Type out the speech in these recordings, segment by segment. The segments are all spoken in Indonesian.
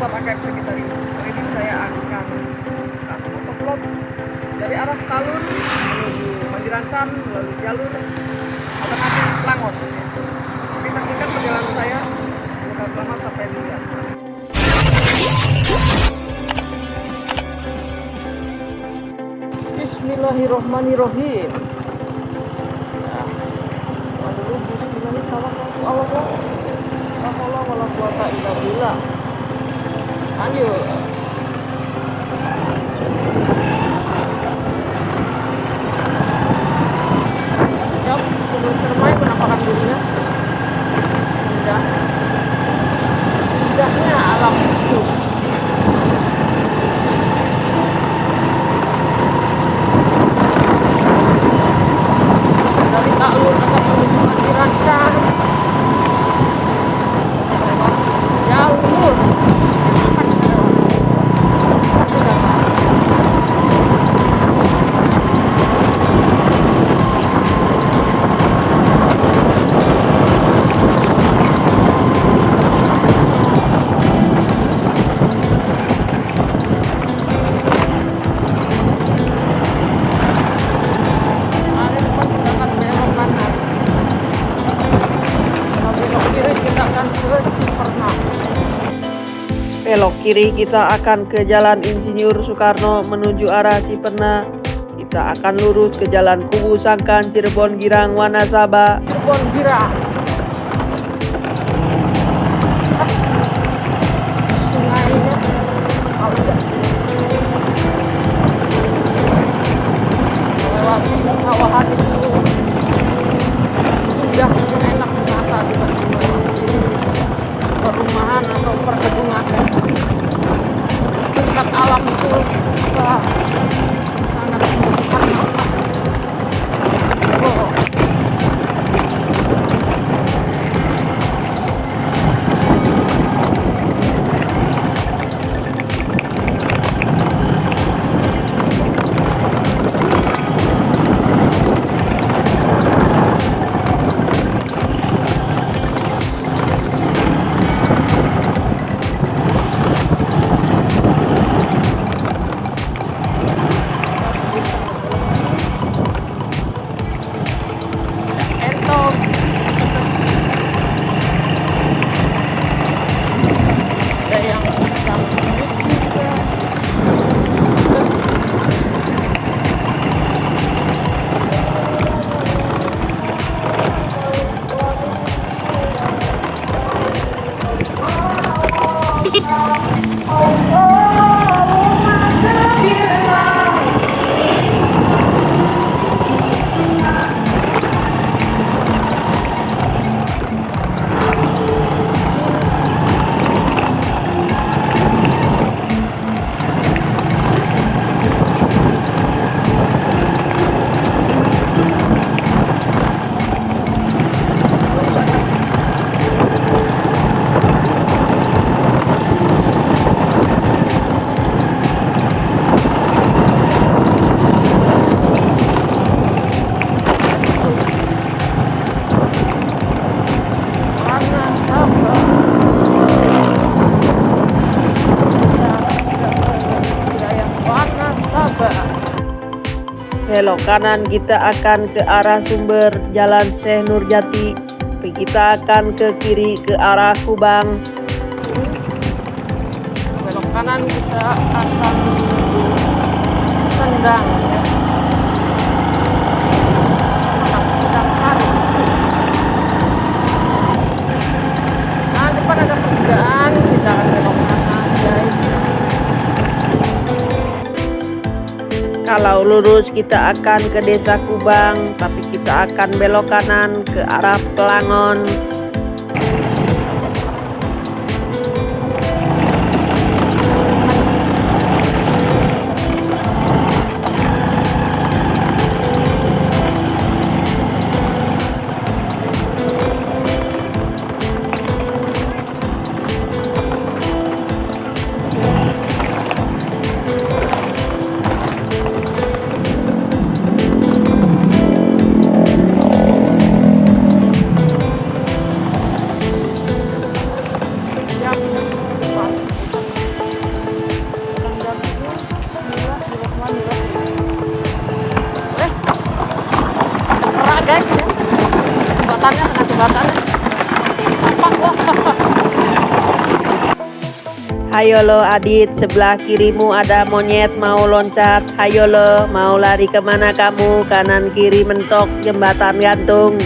sahabat AKM Sekitaris Kali ini saya akan akan motovlog dari arah Talun menuju Mandirancan melalui jalur alternatif Langon Oke saksikan perjalanan saya. Semoga selamat sampai tujuan Bismillahirrohmanirrohim Waduh, Bismillahirrahmanirrahim. Allah La haula wala quwata illa billah. Lanjut. Ya, kiri kita akan ke Jalan Insinyur Soekarno menuju arah Ciperna. Kita akan lurus ke Jalan Kubu Sangkan Cirebon Girang Wanasaba. Cirebon Girang. Belok kanan kita akan ke arah sumber jalan Syekh Nurjati tapi kita akan ke kiri ke arah Kubang. Belok kanan kita akan Sari Nah, depan ada pertigaan, kita akan Kalau lurus kita akan ke Desa Kubang, tapi kita akan belok kanan ke arah Pelangon. Hayo lo Adit, sebelah kirimu ada monyet mau loncat. Hayo lo, mau lari ke mana kamu? Kanan kiri mentok jembatan gantung.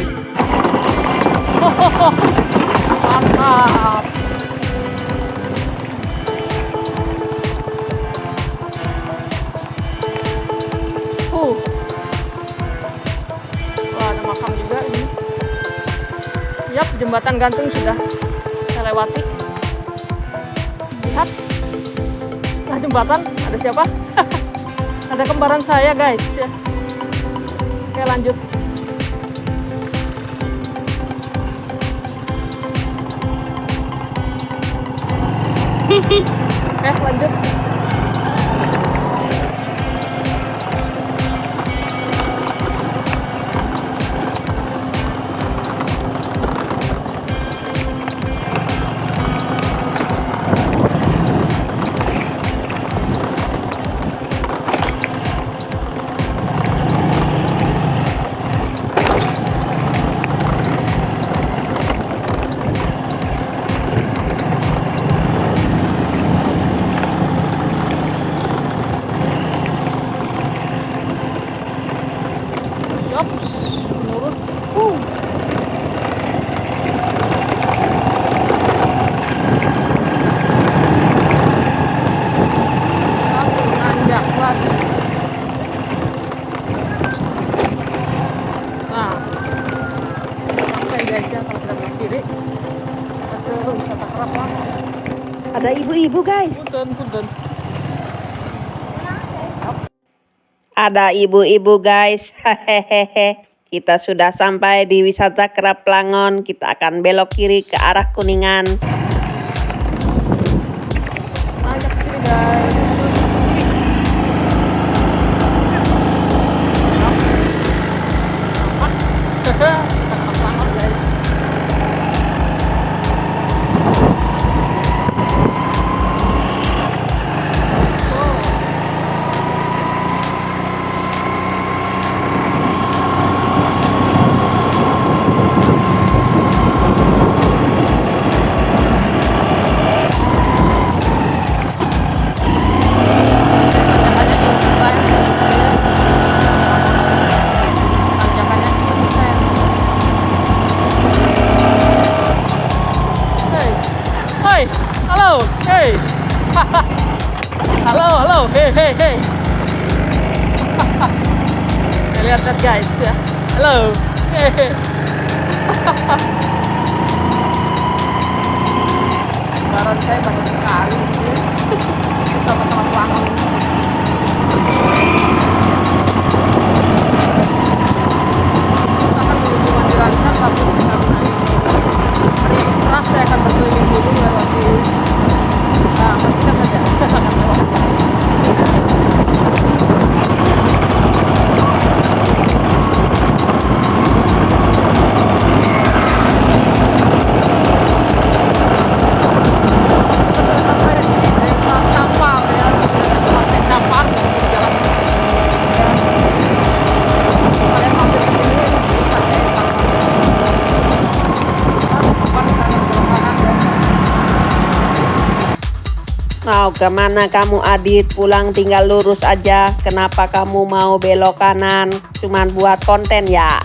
Wah, ada makam juga ini. Yap, jembatan gantung sudah saya lewati. Jembatan ada siapa? ada kembaran saya, guys. Ya. Oke, lanjut. Oke, lanjut. Ada ibu-ibu guys. Punten, punten. Ada ibu-ibu guys. Hehehe. Kita sudah sampai di wisata Kerap Langon. Kita akan belok kiri ke arah Kuningan. Ke mana kamu Adit? Pulang tinggal lurus aja. Kenapa kamu mau belok kanan? Cuman buat konten ya?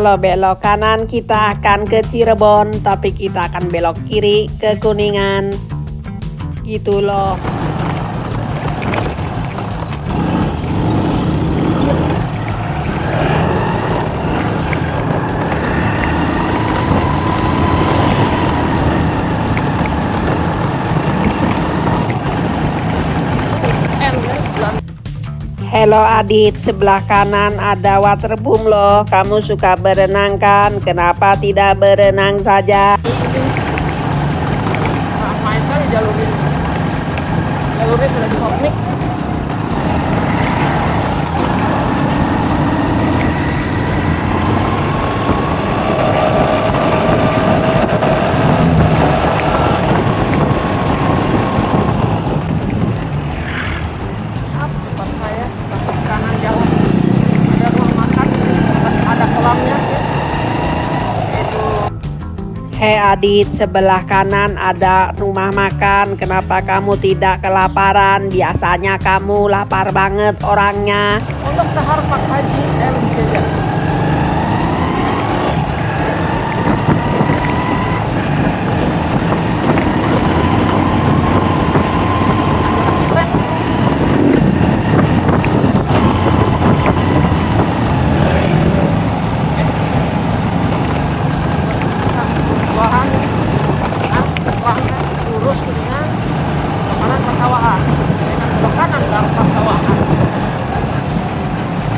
Kalau belok kanan kita akan ke Cirebon, tapi kita akan belok kiri ke Kuningan. Gitu loh. Hello Adit, sebelah kanan ada waterboom loh. Kamu suka berenang kan? Kenapa tidak berenang saja? nah, main kali jalur ini jalurnya sudah di hotmix Maaf, depan saya kaki kanan jalan ada ruang makan ada kolamnya ya. itu Hei Adit, sebelah kanan ada rumah makan. Kenapa kamu tidak kelaparan? Biasanya kamu lapar banget orangnya. Pondok Sahar Pak Haji M. Jaja. Bahan, nah, bahan lurus gitu kan, ke kanan persawahan, ke kanan ke arah persawahan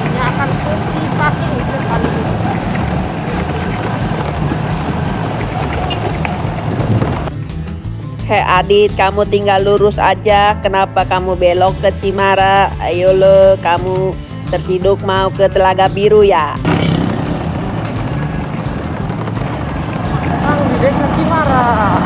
ini akan cuci kaki sekali ini. Hei Adit, kamu tinggal lurus aja. Kenapa kamu belok ke Cimara? Ayo lo, kamu terciduk mau ke Telaga Biru ya? Sekarang di desa Cimara.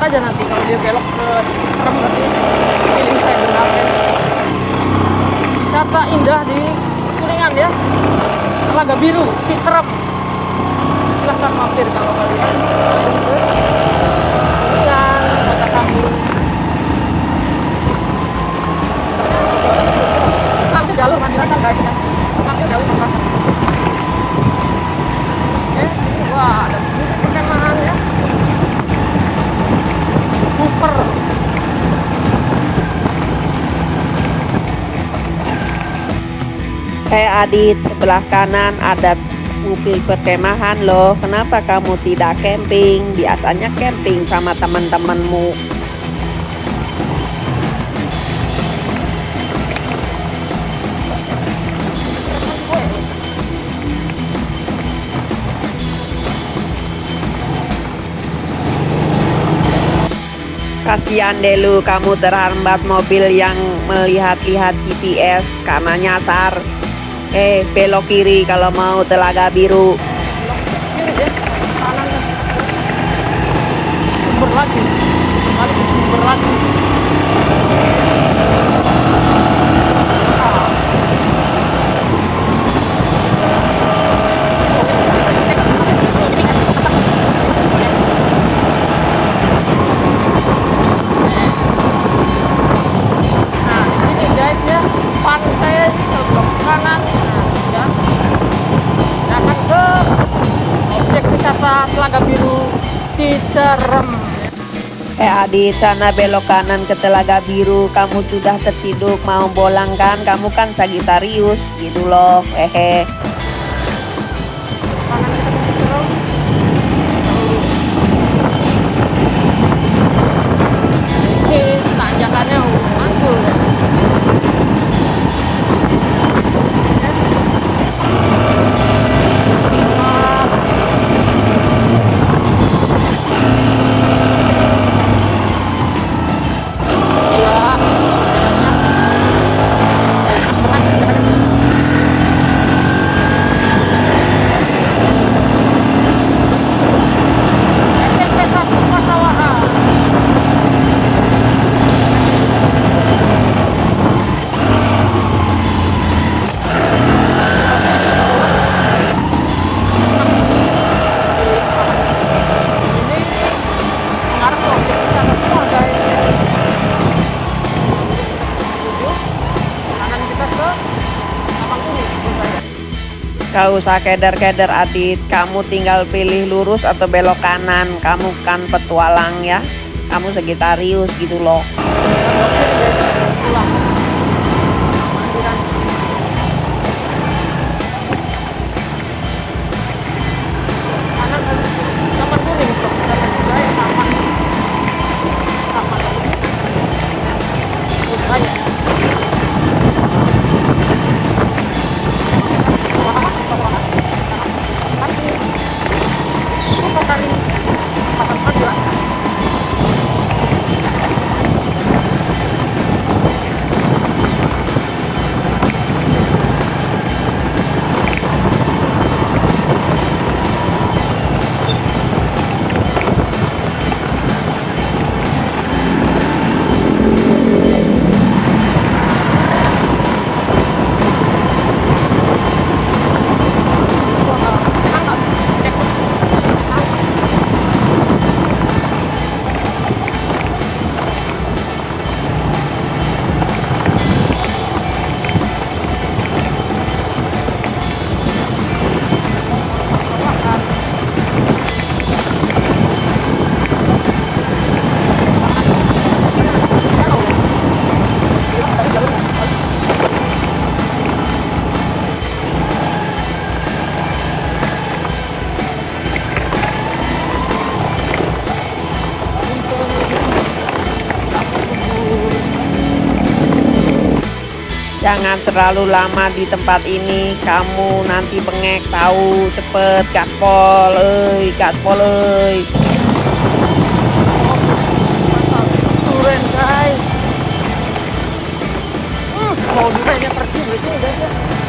Kita lihat aja nanti kalau dia belok ke serem berarti feeling saya benar ya wisata indah di Kuningan ya Telaga Biru Cicerem silahkan mampir kalau kalian main ke Kuningan Kota Kampung sampai jalur Mandiratan guys ya sampai jalur Mandiratan oke wah ada bukit perkemahan ya super Eh Adit, sebelah kanan ada mobil perkemahan loh. Kenapa kamu tidak camping? Biasanya camping sama teman-temanmu. Kasihan deh lu, kamu terhambat mobil yang melihat-lihat GPS karena nyasar. Eh, belok kiri kalau mau telaga biru. sumber lagi Adit, sana belok kanan ke telaga biru. Kamu sudah terciduk mau bolang kan? Kamu kan Sagitarius gitu loh. Hehe. Gak usah keder-keder Adit. Kamu tinggal pilih lurus atau belok kanan. Kamu kan petualang ya. Kamu Sagitarius gitu loh. jangan terlalu lama di tempat ini. Kamu nanti pengek tahu cepet gaspol oi gaspol oi turun guys. Hmm, mau di mana pergi begitu udah ya?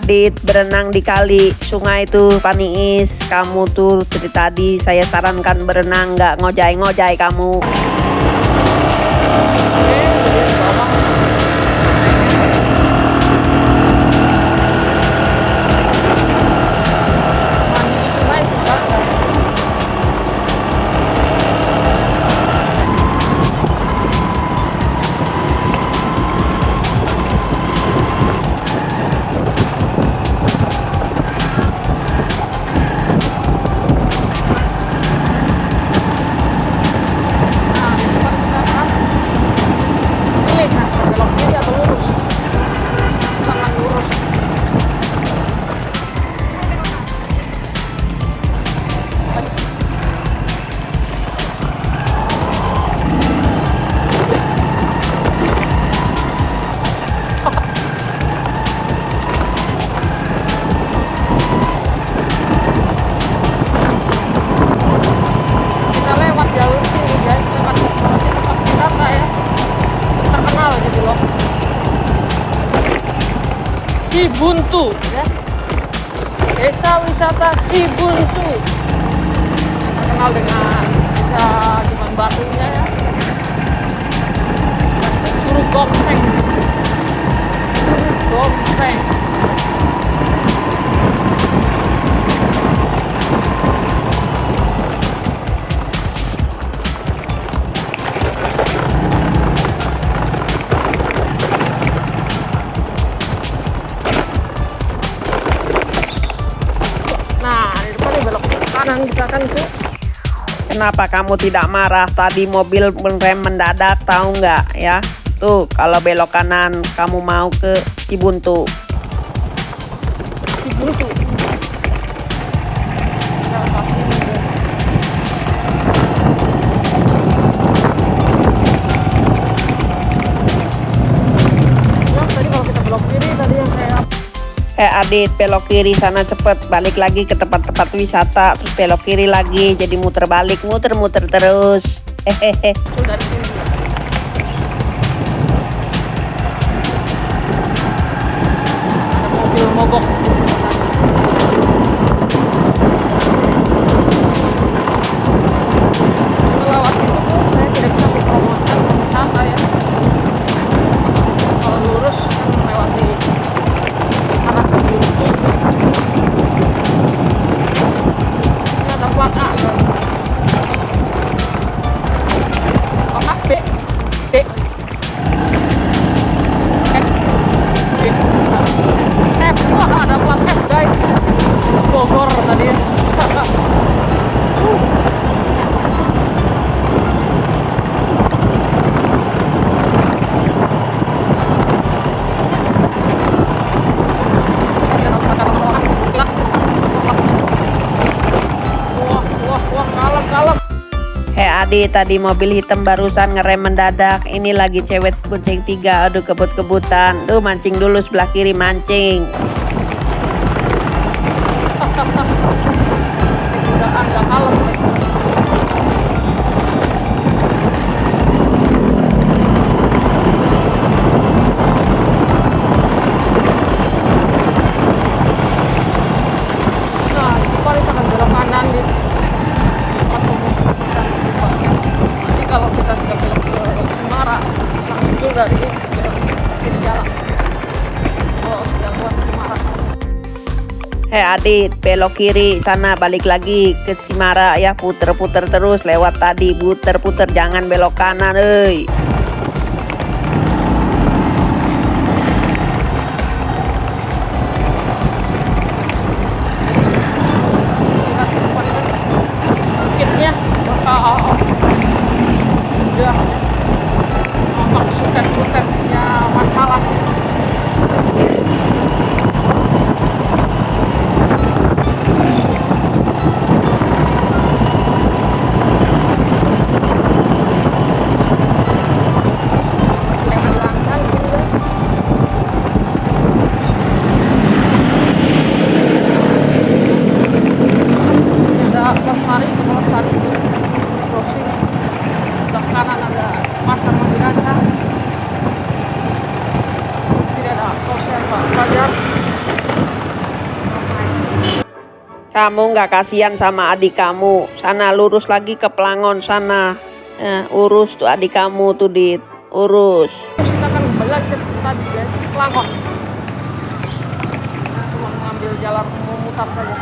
Adit berenang di kali sungai tuh Paniis kamu tuh dari tadi saya sarankan berenang nggak ngojai ngojai kamu. misalkan kenapa kamu tidak marah tadi mobil rem mendadak tahu nggak ya? Tuh kalau belok kanan kamu mau ke Cibuntu eh Adit belok kiri sana cepet. Balik lagi ke tempat-tempat wisata terus belok kiri lagi jadi muter balik muter-muter terus. Eh. Hehehe mogok. Tik. F. Wah, ada plat F, guys. Bogor tadi ya. Hei Adi, tadi mobil hitam barusan ngerem mendadak. Ini lagi cewek kucing tiga, aduh kebut-kebutan. Duh mancing dulu sebelah kiri mancing. Adit, belok kiri sana balik lagi ke Simara ya puter-puter terus lewat tadi puter-puter jangan belok kanan euy. Kamu nggak kasihan sama adik kamu. Sana lurus lagi ke Pelangon sana. Eh, urus tuh adik kamu tuh dit. Urus. kita kan belajar tadi dari Selangor cuma mengambil jalan memutar saja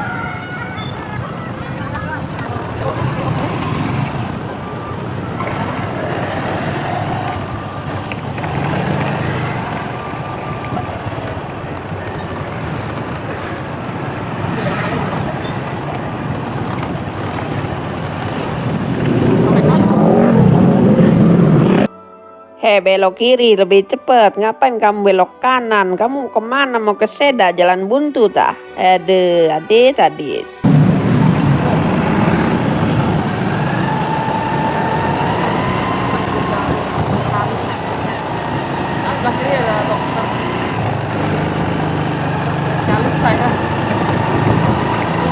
sampai kan Hei belok kiri lebih cepet. Ngapain kamu belok kanan? Kamu ke mana? Mau ke Seda Jalan Buntu tah? Aduh, adit adit. Kan sebelah kiri ada dokter spesialis saya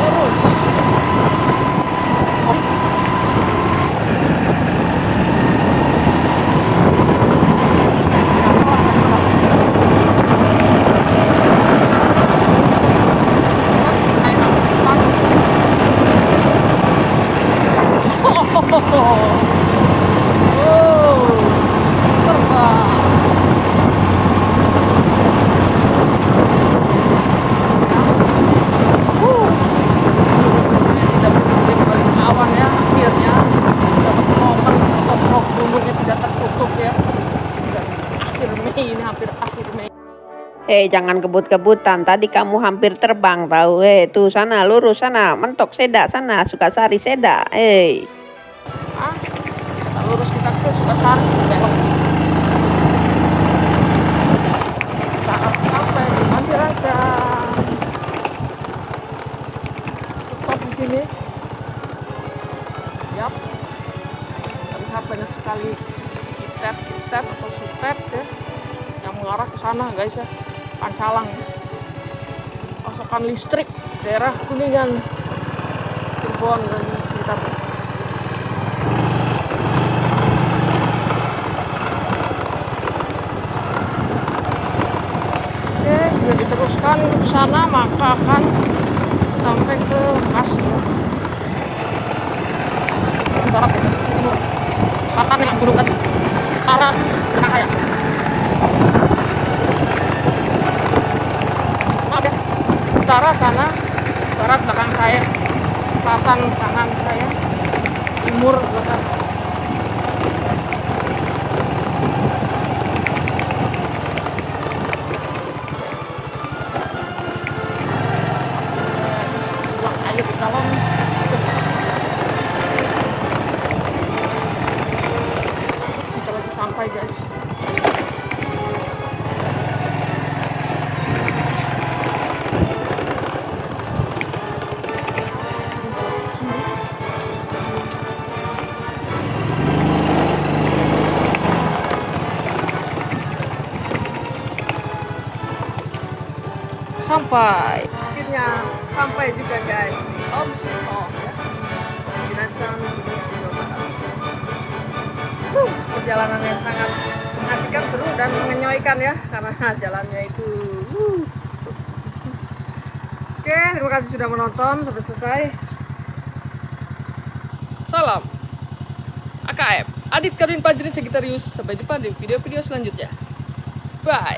lurus Oh. Oh, terbang. tidak berkutik balik awan ya akhirnya dapat momen off-road dulunya tidak tertutup ya dan akhir Mei ini hampir akhir Mei Hei jangan kebut-kebutan. Tadi kamu hampir terbang tahu. Hei tuh sana lurus sana. Mentok Seda sana. Sukasari Seda. Hei. ah kita lurus kita ke Sukasari belok sampai di Mandiraca stop di sini yap terlihat banyak sekali kitab kitab atau sutet ya yang mengarah ke sana guys ya Pancalang pasokan listrik daerah Kuningan Cirebon dan sekitar Oke, jika diteruskan ke sana maka akan sampai ke Bekasi. Barat. Selatan yang gunung. Utara, Benang utara sana, barat belakang saya, selatan kanan saya, timur belakang. Sampai. Akhirnya sampai juga guys Om Jawa Barat. Huh, perjalanannya sangat mengasihkan, seru dan mengenyoikan ya karena jalannya itu. Oke, terima kasih sudah menonton sampai selesai. Salam AKM Adit Karwin Pajrin Sagitarius Sampai jumpa di video-video selanjutnya Bye